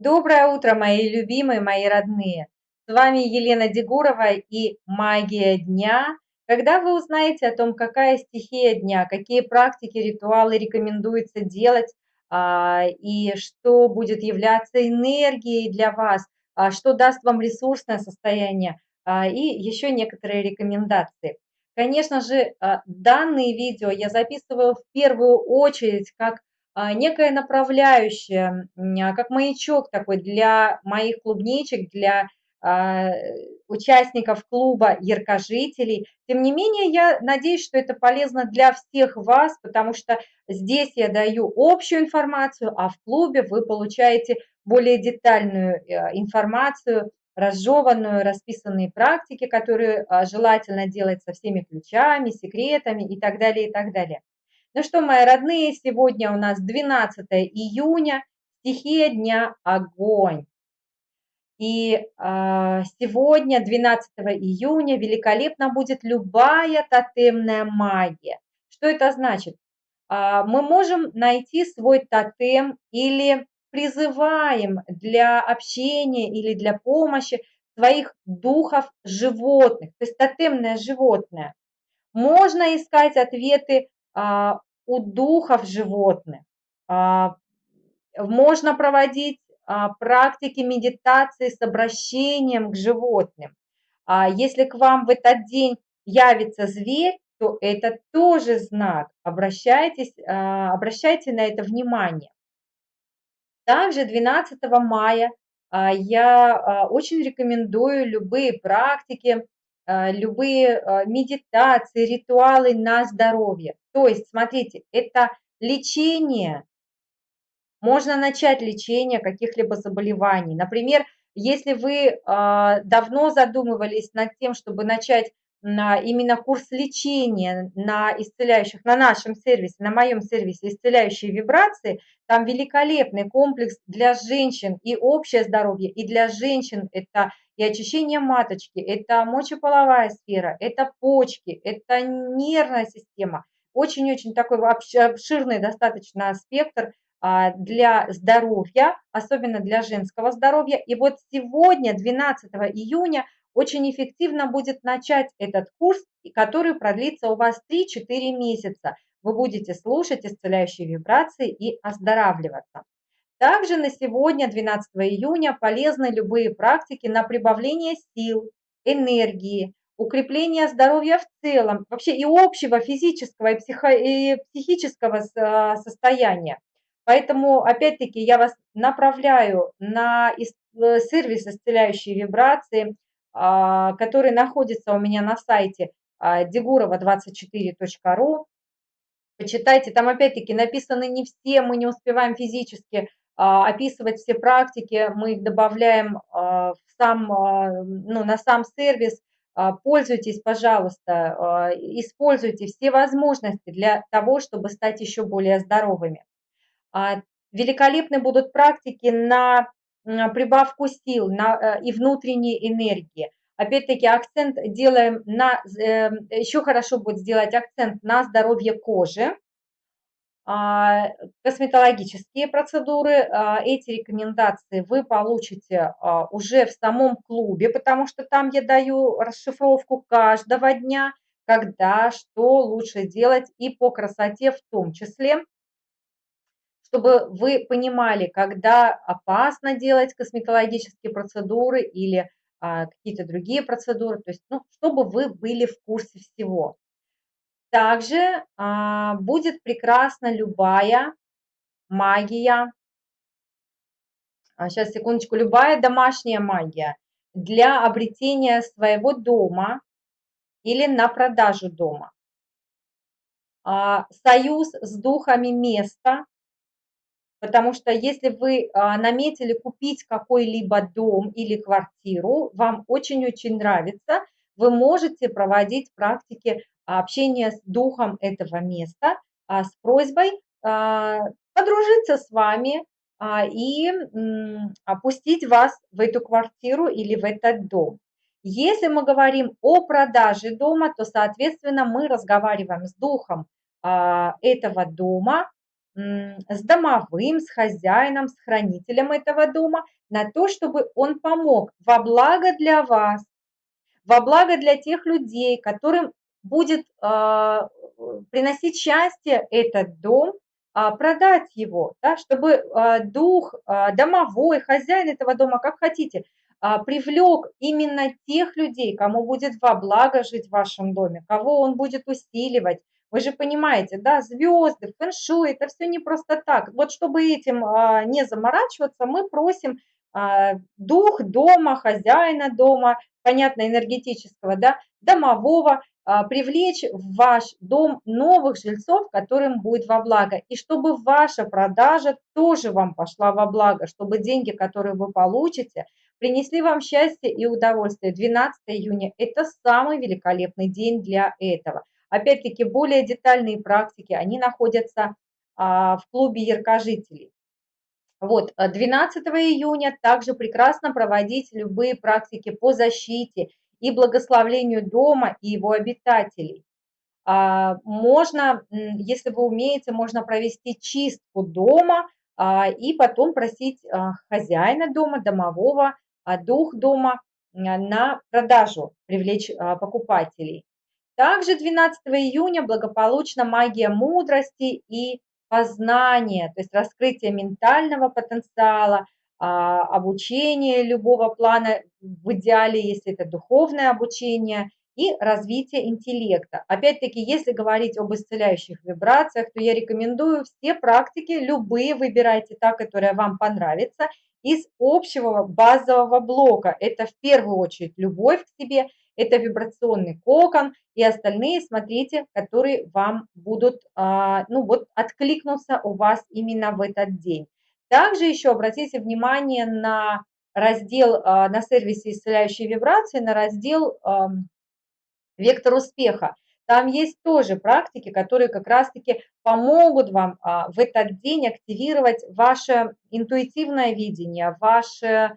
Доброе утро, мои любимые, мои родные! С вами Елена Дегурова и «Магия дня». Когда вы узнаете о том, какая стихия дня, какие практики, ритуалы рекомендуется делать, а, и что будет являться энергией для вас, а, что даст вам ресурсное состояние, а, и еще некоторые рекомендации. Конечно же, данные видео я записываю в первую очередь как а, некое направляющее, а, как маячок такой для моих клубничек, для а, участников клуба яркожителей. Тем не менее, я надеюсь, что это полезно для всех вас, потому что здесь я даю общую информацию, а в клубе вы получаете более детальную э, информацию, разжеванную, расписанные практики, которые желательно делать со всеми ключами, секретами и так далее, и так далее. Ну что, мои родные, сегодня у нас 12 июня, стихия дня – огонь. И э, сегодня, 12 июня, великолепно будет любая тотемная магия. Что это значит? Э, мы можем найти свой тотем или призываем для общения или для помощи своих духов животных, то есть тотемное животное. Можно искать ответы у духов животных. А, можно проводить а, практики медитации с обращением к животным. Если к вам в этот день явится зверь, то это тоже знак. Обращайтесь, обращайте на это внимание. Также 12 мая я очень рекомендую любые практики любые э, медитации, ритуалы на здоровье. То есть, смотрите, это лечение, можно начать лечение каких-либо заболеваний. Например, если вы э, давно задумывались над тем, чтобы начать на именно курс лечения на исцеляющих, на нашем сервисе, на моем сервисе исцеляющие вибрации, там великолепный комплекс для женщин и общее здоровье, и для женщин это и очищение маточки, это мочеполовая сфера, это почки, это нервная система. Очень-очень такой обширный достаточно спектр а, для здоровья, особенно для женского здоровья. И вот сегодня, 12 июня, очень эффективно будет начать этот курс, который продлится у вас 3-4 месяца. Вы будете слушать исцеляющие вибрации и оздоравливаться. Также на сегодня, 12 июня, полезны любые практики на прибавление сил, энергии, укрепление здоровья в целом, вообще и общего физического и, психо, и психического а, состояния. Поэтому, опять-таки, я вас направляю на э, сервис исцеляющие вибрации, а, который находится у меня на сайте degurova24.ru. Почитайте, там опять-таки написаны не все, мы не успеваем физически а, описывать все практики, мы их добавляем а, в сам, ну, на сам сервис. Пользуйтесь, пожалуйста, используйте все возможности для того, чтобы стать еще более здоровыми. Великолепны будут практики на прибавку сил на, э, и внутренней энергии. Опять-таки акцент делаем на, э, еще хорошо будет сделать акцент на здоровье кожи, а, косметологические процедуры, а, эти рекомендации вы получите а, уже в самом клубе, потому что там я даю расшифровку каждого дня, когда, что лучше делать и по красоте в том числе чтобы вы понимали, когда опасно делать косметологические процедуры или а, какие-то другие процедуры, то есть, ну, чтобы вы были в курсе всего. Также а, будет прекрасна любая магия, а, сейчас, секундочку, любая домашняя магия для обретения своего дома или на продажу дома. А, союз с духами места, Потому что если вы а, наметили купить какой-либо дом или квартиру, вам очень-очень нравится, вы можете проводить практики общения с духом этого места а, с просьбой а, подружиться с вами и опустить вас в эту квартиру или в этот дом. Если мы говорим о продаже дома, то, соответственно, мы разговариваем с духом этого дома, с домовым, с хозяином, с хранителем этого дома на то, чтобы он помог во благо для вас, во благо для тех людей, которым будет э, приносить счастье этот дом, э, продать его, да, чтобы э, дух, э, домовой, хозяин этого дома, как хотите, э, привлек именно тех людей, кому будет во благо жить в вашем доме, кого он будет усиливать, вы же понимаете, да, звезды, фэншуй, это все не просто так. Вот чтобы этим а, не заморачиваться, мы просим а, дух дома, хозяина дома, понятно, энергетического, да, домового, а, привлечь в ваш дом новых жильцов, которым будет во благо. И чтобы ваша продажа тоже вам пошла во благо, чтобы деньги, которые вы получите, принесли вам счастье и удовольствие. 12 июня – это самый великолепный день для этого. Опять-таки, более детальные практики, они находятся а, в клубе яркожителей. Вот, 12 э, июня также прекрасно проводить любые практики по защите и благословлению дома и его обитателей. А, можно, если вы умеете, можно провести чистку дома а, и потом просить хозяина дома, домового, дух дома на продажу, привлечь покупателей. Также 12 июня благополучно магия мудрости и познания, то есть раскрытие ментального потенциала, а, обучение любого плана, в идеале, если это духовное обучение, и развитие интеллекта. Опять-таки, если говорить об исцеляющих вибрациях, то я рекомендую все практики, любые выбирайте та, которая вам понравится, из общего базового блока. Это в первую очередь любовь к себе – это вибрационный кокон, и остальные, смотрите, которые вам будут, а, ну вот, откликнуться у вас именно в этот день. Также еще обратите внимание на раздел, а, на сервисе исцеляющие вибрации, на раздел «Вектор успеха». Там есть тоже практики, которые как раз-таки помогут вам а, в этот день активировать ваше интуитивное видение, ваше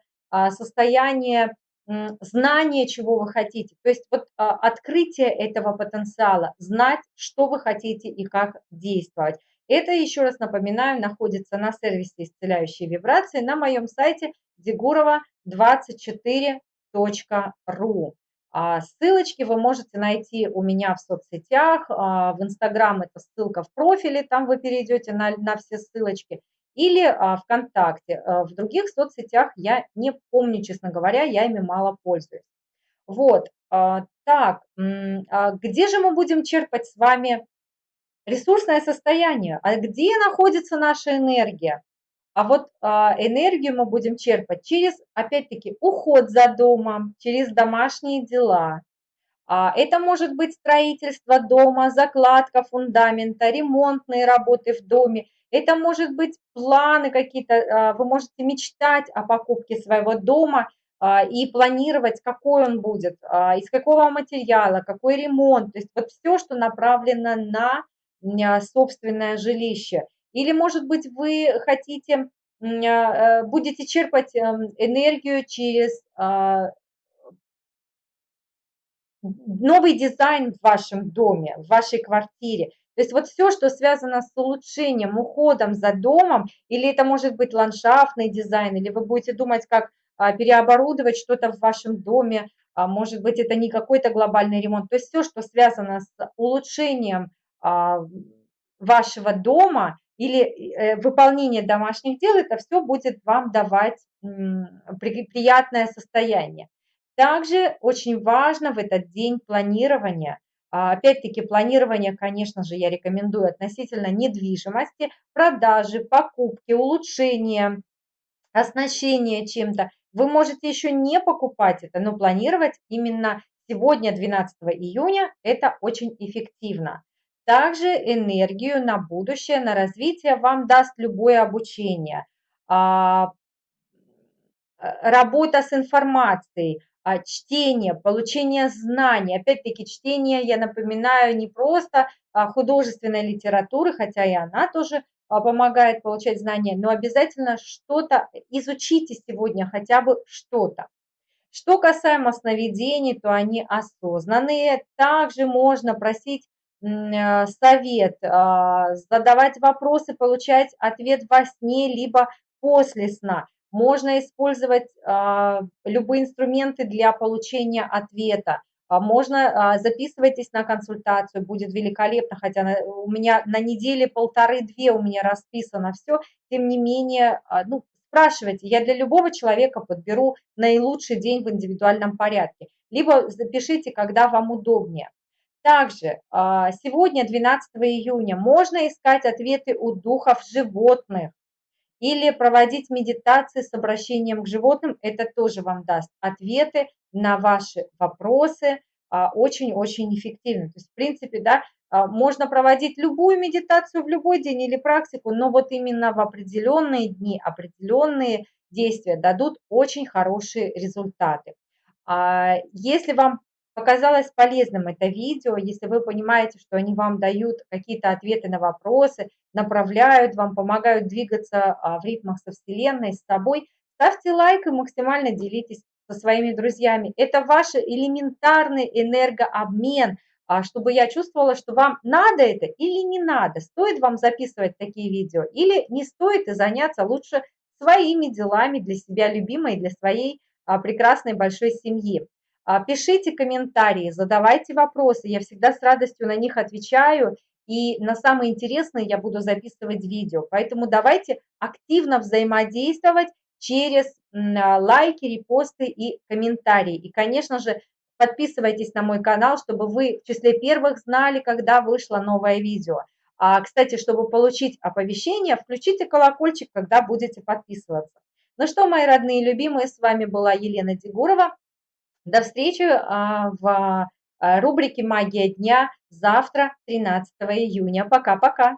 состояние знание, чего вы хотите. То есть вот а, открытие этого потенциала, знать, что вы хотите и как действовать. Это, еще раз напоминаю, находится на сервисе «Исцеляющие вибрации» на моем сайте degurova24.ru. А, ссылочки вы можете найти у меня в соцсетях, а, в Инстаграм это ссылка в профиле, там вы перейдете на, на все ссылочки или а, ВКонтакте. А, в других соцсетях я не помню, честно говоря, я ими мало пользуюсь. Вот, а, так, а где же мы будем черпать с вами ресурсное состояние? А где находится наша энергия? А вот энергию мы будем черпать через, опять-таки, уход за домом, через домашние дела. Это может быть строительство дома, закладка фундамента, ремонтные работы в доме, это может быть планы какие-то, а, вы можете мечтать о покупке своего дома а, и планировать, какой он будет, а, из какого материала, какой ремонт. То есть вот все, что направлено на собственное жилище. Или, может быть, вы хотите, будете черпать эм, энергию через новый дизайн в вашем доме, в вашей квартире. То есть вот все, что связано с улучшением, уходом за домом, или это может быть ландшафтный дизайн, или вы будете думать, как а, переоборудовать что-то в вашем доме, а, может быть, это не какой-то глобальный ремонт. То есть все, что связано с улучшением а, вашего дома или э, выполнение домашних дел, это все будет вам давать приятное состояние. Также очень важно в этот день планирование – а, опять-таки, планирование, конечно же, я рекомендую относительно недвижимости, продажи, покупки, улучшения, оснащения чем-то. Вы можете еще не покупать это, но планировать именно сегодня, 12 июня, это очень эффективно. Также энергию на будущее, на развитие вам даст любое обучение. А, работа с информацией, а, чтение, получение знаний. Опять-таки, чтение, я напоминаю, не просто а, художественной литературы, хотя и она тоже а, помогает получать знания, но обязательно что-то изучите сегодня, хотя бы что-то. Что касаемо сновидений, то они осознанные. Также можно просить э, совет, задавать вопросы, получать ответ во сне, либо после сна. Можно использовать а, любые инструменты для получения ответа. А можно, записывайтесь на консультацию, будет великолепно, хотя у меня на неделе полторы-две у меня расписано все, тем не менее, ну, спрашивайте, я для любого человека подберу наилучший день в индивидуальном порядке, либо запишите, когда вам удобнее. Также сегодня, 12 июня, можно искать ответы у духов животных или проводить медитации с обращением к животным, это тоже вам даст ответы на ваши вопросы а, очень-очень эффективно. То есть, в принципе, да, а, можно проводить любую медитацию в любой день или практику, но вот именно в определенные дни, определенные действия дадут очень хорошие результаты. А, если вам показалось полезным это видео, если вы понимаете, что они вам дают какие-то ответы на вопросы, направляют вам, помогают двигаться а, в ритмах со Вселенной, с собой, ставьте лайк и максимально делитесь со своими друзьями. Это ваш элементарный энергообмен, а, чтобы я чувствовала, что вам надо это или не надо, стоит вам записывать такие видео или не стоит и заняться лучше своими делами для себя любимой, для своей а, прекрасной большой семьи. А, пишите комментарии, задавайте вопросы, я всегда с радостью на них отвечаю, и на самые интересные я буду записывать видео. Поэтому давайте активно взаимодействовать через а, лайки, репосты и комментарии. И, конечно же, подписывайтесь на мой канал, чтобы вы в числе первых знали, когда вышло новое видео. А, кстати, чтобы получить оповещение, включите колокольчик, когда будете подписываться. Ну что, мои родные и любимые, с вами была Елена Дегурова. До встречи а, в а, рубрике «Магия дня» завтра, 13 июня. Пока-пока.